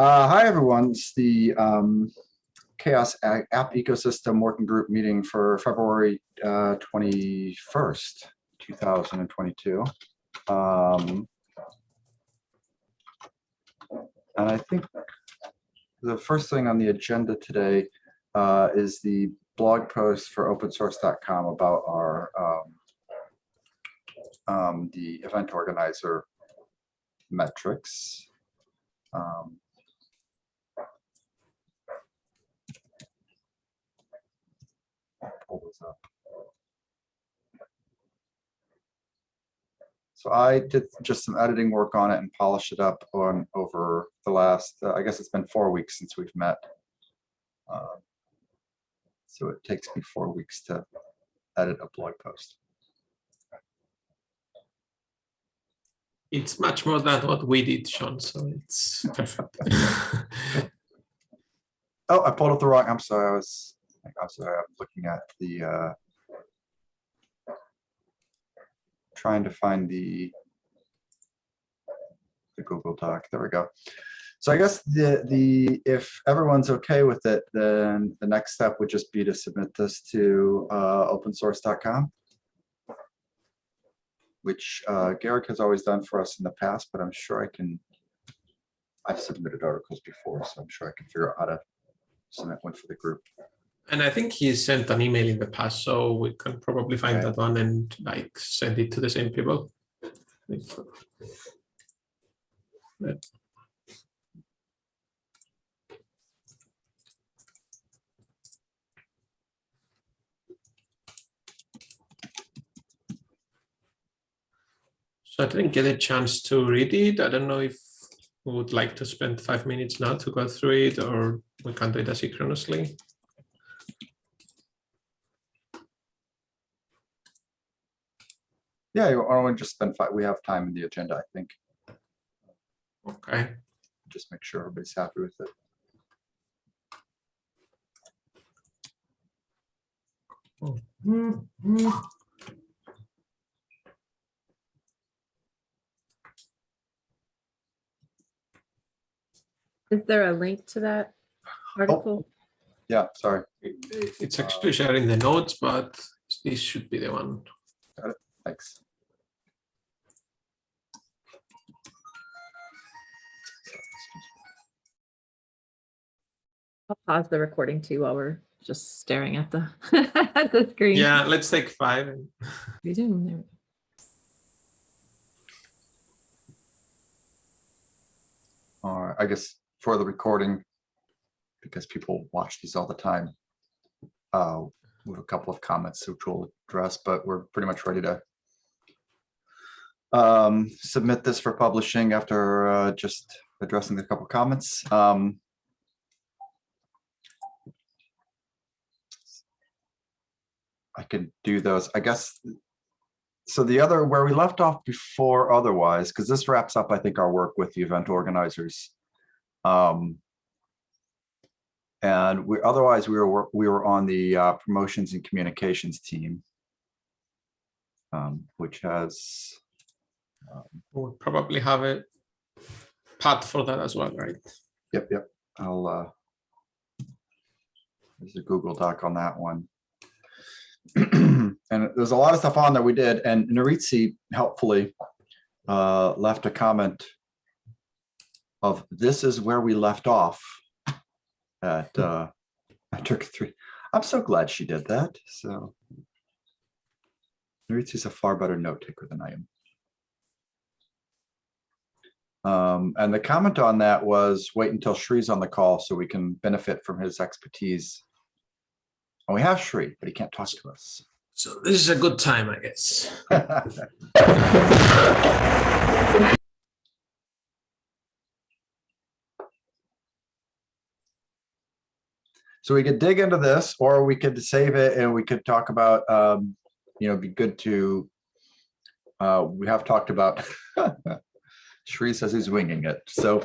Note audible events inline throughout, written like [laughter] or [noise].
Uh, hi, everyone. It's the um, CHAOSS App Ecosystem Working Group meeting for February uh, 21st, 2022. Um, And I think the first thing on the agenda today uh, is the blog post for opensource.com about our um, um, the event organizer metrics. Um, I'll pull this up. So I did just some editing work on it and polished it up on over the last, uh, I guess it's been four weeks since we've met. Uh, So it takes me four weeks to edit a blog post. It's much more than what we did, Sean, so it's perfect. [laughs] [laughs] Oh, I pulled up the wrong, I'm sorry, I was, Sorry, I'm looking at the, uh, trying to find the, the Google Doc, there we go. So I guess the, the, if everyone's okay with it, then the next step would just be to submit this to, uh, opensource.com. Which, uh, Garrick has always done for us in the past, but I'm sure I can, I've submitted articles before, so I'm sure I can figure out how to submit one for the group. And I think he sent an email in the past, so we can probably find that one and like send it to the same people. So I didn't get a chance to read it. I don't know if we would like to spend five minutes now to go through it, or we can do it asynchronously. Yeah, you- or we just spend five, we have time in the agenda, I think. Okay. Just make sure everybody's happy with it. Is there a link to that oh, article? Yeah, sorry. It's actually sharing the notes, but this should be the one. Thanks. I'll pause the recording too while we're just staring at the, [laughs] at the screen. Yeah, let's take five. and- Resume, there we go. All right, I guess for the recording, because people watch these all the time, uh, we have a couple of comments which we'll address, but we're pretty much ready to um, submit this for publishing after uh, just addressing a couple comments. Um, I can do those, I guess. So the other, where we left off before otherwise, because this wraps up, I think, our work with the event organizers. Um, and we, otherwise, we were, we were on the uh, promotions and communications team. um, Which has, We'll probably have a path for that as well, right? yep, yep, I'll, uh, there's a Google Doc on that one. [clears throat] And there's a lot of stuff on that we did, and Nuritzi helpfully uh, left a comment of this is where we left off at uh, [laughs] I took three. I'm so glad she did that. So Nuritzi's a far better note taker than I am. Um, and the comment on that was wait until Shree's on the call so we can benefit from his expertise. And we have Shree, but he can't talk to us. So this is a good time, I guess. [laughs] So we could dig into this, or we could save it and we could talk about, um, you know, it'd be good to, uh, we have talked about, [laughs] Shree says he's winging it, so,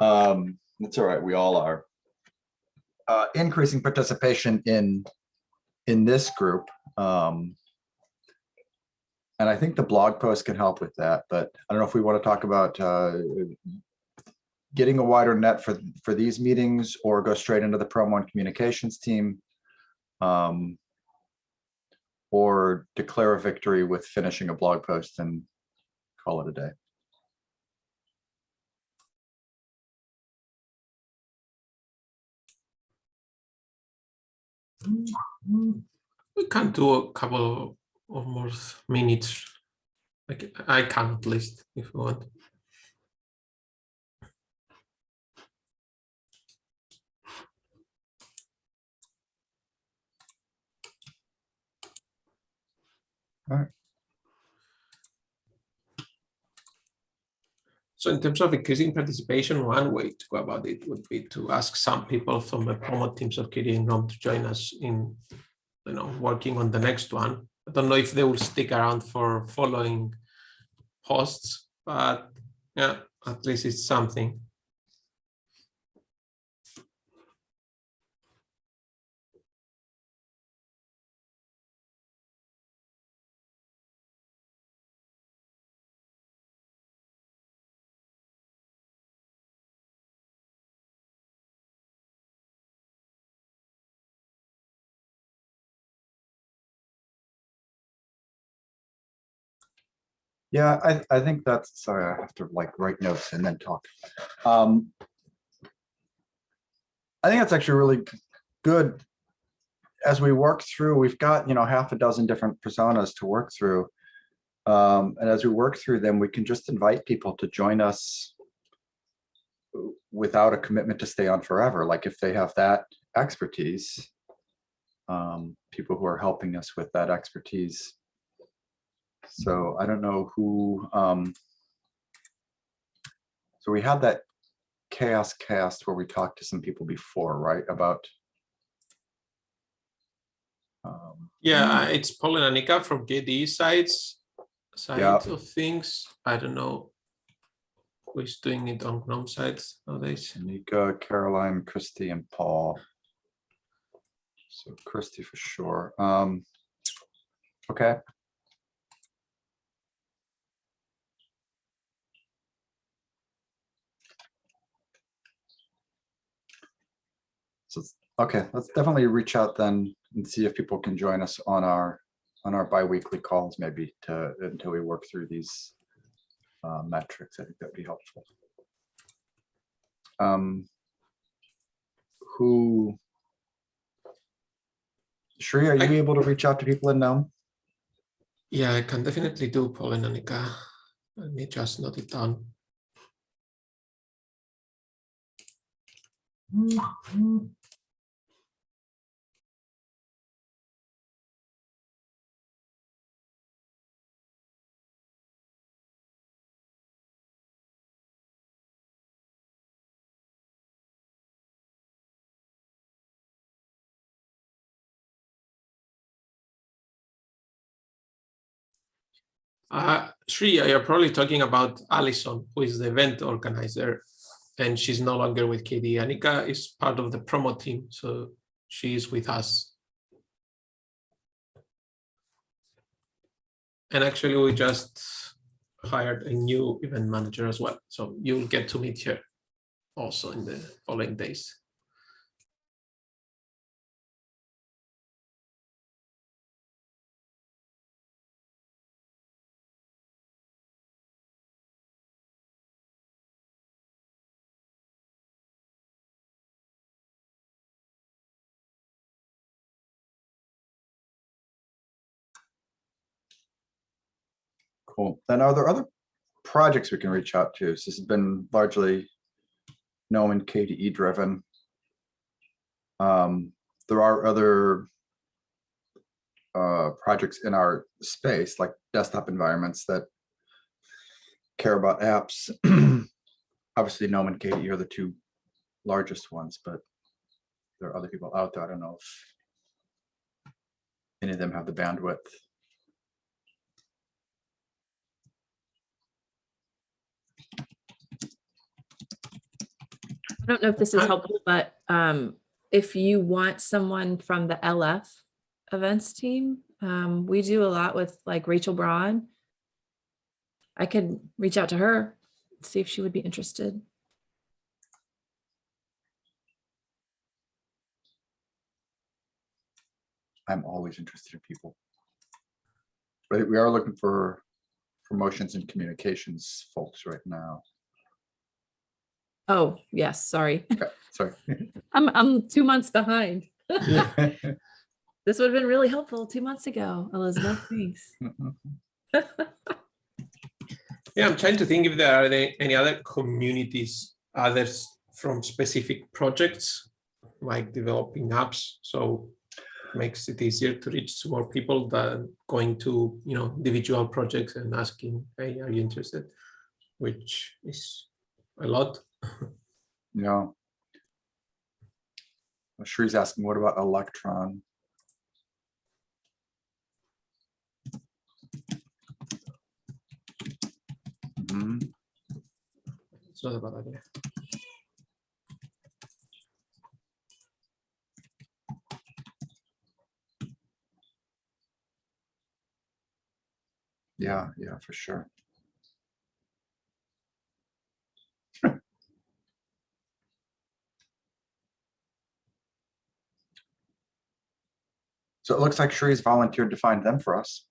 um, it's all right, we all are. Uh, increasing participation in, in this group, um, and I think the blog post can help with that, but I don't know if we want to talk about, uh, getting a wider net for, for these meetings or go straight into the promo and communications team. Um, or declare a victory with finishing a blog post and call it a day. We can do a couple of more minutes. Like I can at least if you want. So in terms of increasing participation, one way to go about it would be to ask some people from the promo teams of Kitty and Rom to join us in, you know, working on the next one. I don't know if they will stick around for following posts, but yeah, at least it's something. Yeah, I, I think that's, sorry, I have to like write notes and then talk. Um, I think that's actually really good. As we work through, we've got, you know, half a dozen different personas to work through. Um, and as we work through them, we can just invite people to join us without a commitment to stay on forever. Like if they have that expertise, um, people who are helping us with that expertise. So I don't know who, um, so we had that CHAOSScast where we talked to some people before, right, about um, Yeah, it's Paul and Anika from KDE sites, side Yeah. of things. I don't know who's doing it on GNOME sides nowadays. Nika, Caroline, Christy, and Paul. So Christy for sure. Um, okay. So, okay, let's definitely reach out then and see if people can join us on our, on our bi-weekly calls maybe to, until we work through these uh, metrics. I think that'd be helpful. Um, who? Shri, are you I- able to reach out to people in GNOME? Yeah, I can definitely do Paul and Anika. Let me just note it down. Uh, Sri, you're probably talking about Alison, who is the event organizer, and she's no longer with KDE. Anika is part of the promo team, so she is with us. And actually, we just hired a new event manager as well, so you'll get to meet her also in the following days. Cool. Then are there other projects we can reach out to? This has been largely GNOME and KDE driven. Um, there are other uh, projects in our space, like desktop environments that care about apps. [clears throat] Obviously, GNOME and KDE are the two largest ones, but there are other people out there. I don't know if any of them have the bandwidth. I don't know if this is helpful, but um, if you want someone from the LF events team, um, we do a lot with like Rachel Braun. I could reach out to her, see if she would be interested. I'm always interested in people. But we are looking for promotions and communications folks right now. Oh, yes, sorry. Sorry. [laughs] I'm, I'm two months behind. [laughs] [laughs] This would have been really helpful two months ago, Elizabeth, thanks. Mm-hmm. Yeah, I'm trying to think if there are any, any other communities, others from specific projects, like developing apps. So makes it easier to reach more people than going to, you know, individual projects and asking, hey, are you interested? Which is a lot. Yeah. Sure he's asking, what about Electron? Mhm. It's not a bad idea. Yeah, yeah, for sure. So it looks like Shree's volunteered to find them for us.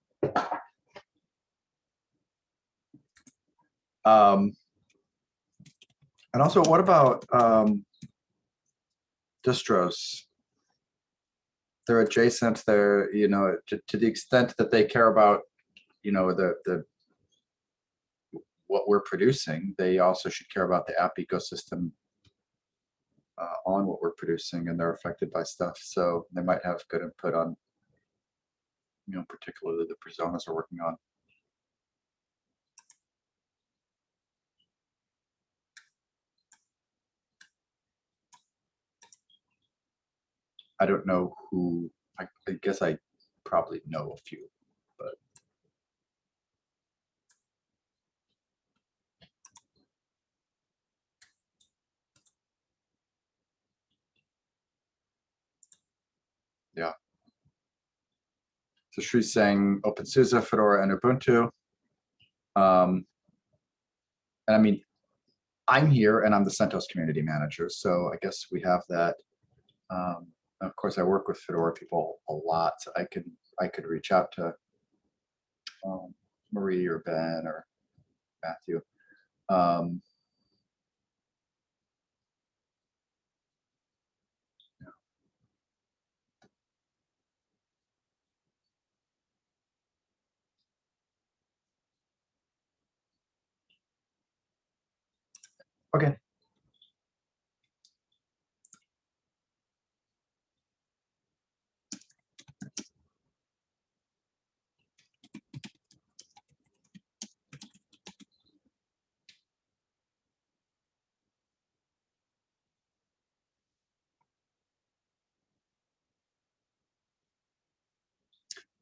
Um, and also, what about um, distros? They're adjacent. They're you know to, to the extent that they care about you know the the what we're producing. They also should care about the app ecosystem uh, on what we're producing, and they're affected by stuff. So they might have good input on you know particularly the personas we're working on. I don't know who, I, I guess I probably know a few, So she's saying OpenSUSE, Fedora, and Ubuntu. Um, and I mean, I'm here and I'm the CentOS community manager, so I guess we have that. Um, of course, I work with Fedora people a lot. So I could I could reach out to um, Marie or Ben or Matthew. Um, Okay.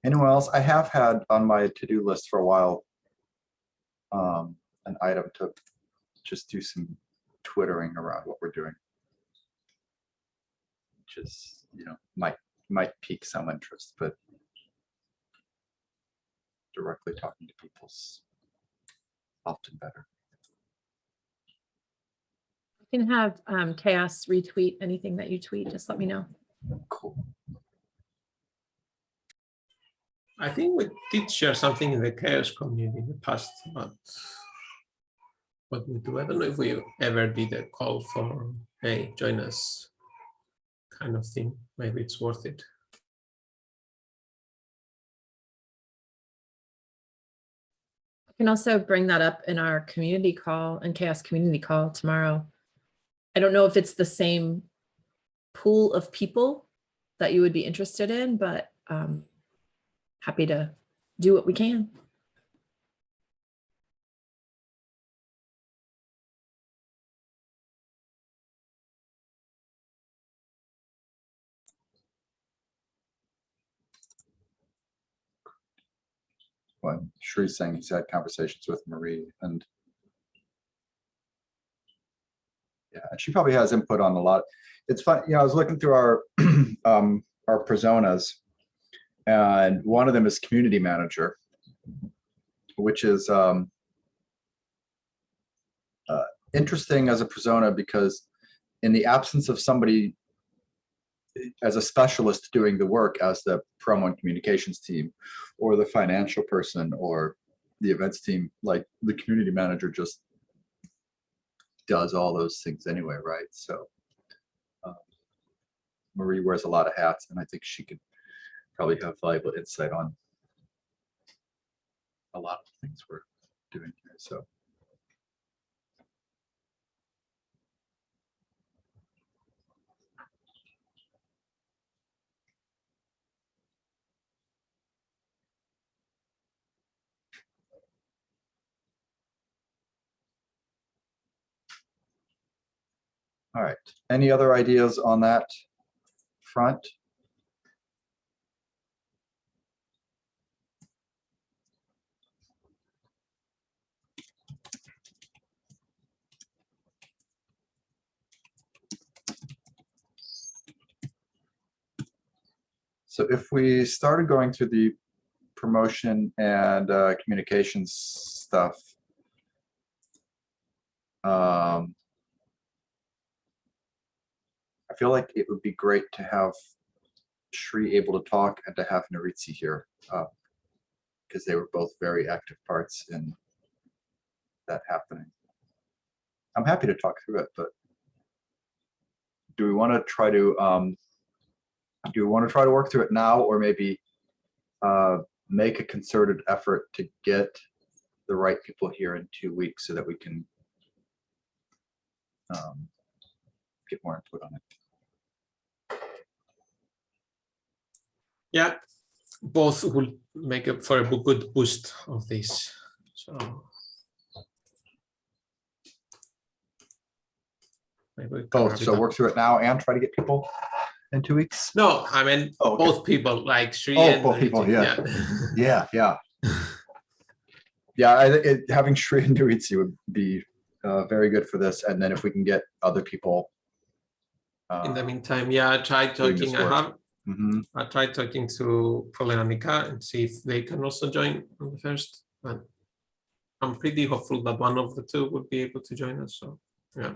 Anyone else? I have had on my to-do list for a while um, an item to just do some twittering around what we're doing. Which is, you know, might might pique some interest, but directly talking to people's often better. You can have um, CHAOSS retweet anything that you tweet, just let me know. Cool. I think we did share something in the CHAOSS community in the past, but what we do, I don't know if we ever did a call for, hey, join us kind of thing. Maybe it's worth it. I can also bring that up in our community call and CHAOSS community call tomorrow. I don't know if it's the same pool of people that you would be interested in, but um, happy to do what we can. Well, Shree's saying he's had conversations with Marie and yeah, and she probably has input on a lot. It's fun, you know, I was looking through our [clears throat] um, our personas, and one of them is community manager, which is um, uh, interesting as a persona because in the absence of somebody as a specialist doing the work as the promo and communications team or the financial person or the events team, like the community manager just does all those things anyway, right? So um, Marie wears a lot of hats and I think she could probably have valuable insight on a lot of things we're doing here, so. All right, any other ideas on that front? So if we started going through the promotion and uh, communications stuff. um, feel like it would be great to have Shri able to talk and to have Nuritzi here. Because they were both very active parts in that happening. I'm happy to talk through it, but do we want to try to, um, do we want to try to work through it now or maybe uh, make a concerted effort to get the right people here in two weeks so that we can um, get more input on it? Yeah, both will make up for a good boost of this. So. Maybe we can Both, so up. work through it now and try to get people in two weeks? No, I mean, Oh, okay. both people like Sri Oh, and. both people, Nuritzi, [laughs] Yeah, yeah. Yeah, I, it, having Shri and Nuritzi would be uh, very good for this, and then if we can get other people. In the uh, meantime, yeah, I tried doing this talking, I work. Have, mhm. I tried talking to Colin and Nika and see if they can also join on the first, but I'm pretty hopeful that one of the two would be able to join us, so, yeah.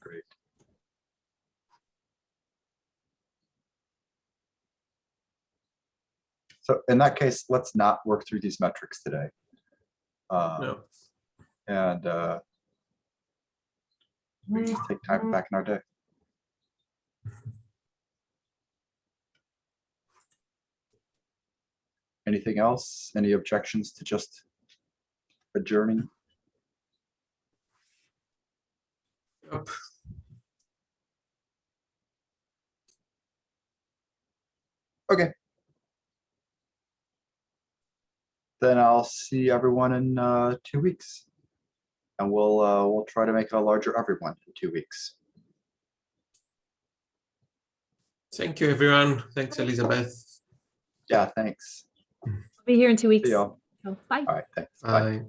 Great. So in that case, let's not work through these metrics today. Um, No, And uh, we can take time back in our day. Anything else? Any objections to just adjourning? Yep. Okay. Then I'll see everyone in uh, two weeks. And we'll, uh, we'll try to make a larger everyone in two weeks. thank you, everyone. Thanks, Elizabeth. Yeah, thanks. Be here in two weeks. See y'all. So, Bye. All right, thanks. Bye. Bye.